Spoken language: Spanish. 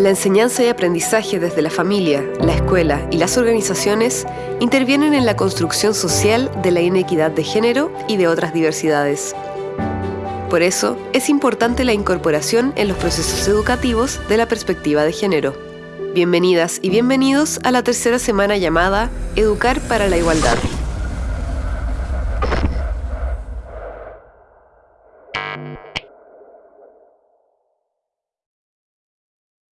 La enseñanza y aprendizaje desde la familia, la escuela y las organizaciones intervienen en la construcción social de la inequidad de género y de otras diversidades. Por eso, es importante la incorporación en los procesos educativos de la perspectiva de género. Bienvenidas y bienvenidos a la tercera semana llamada Educar para la Igualdad.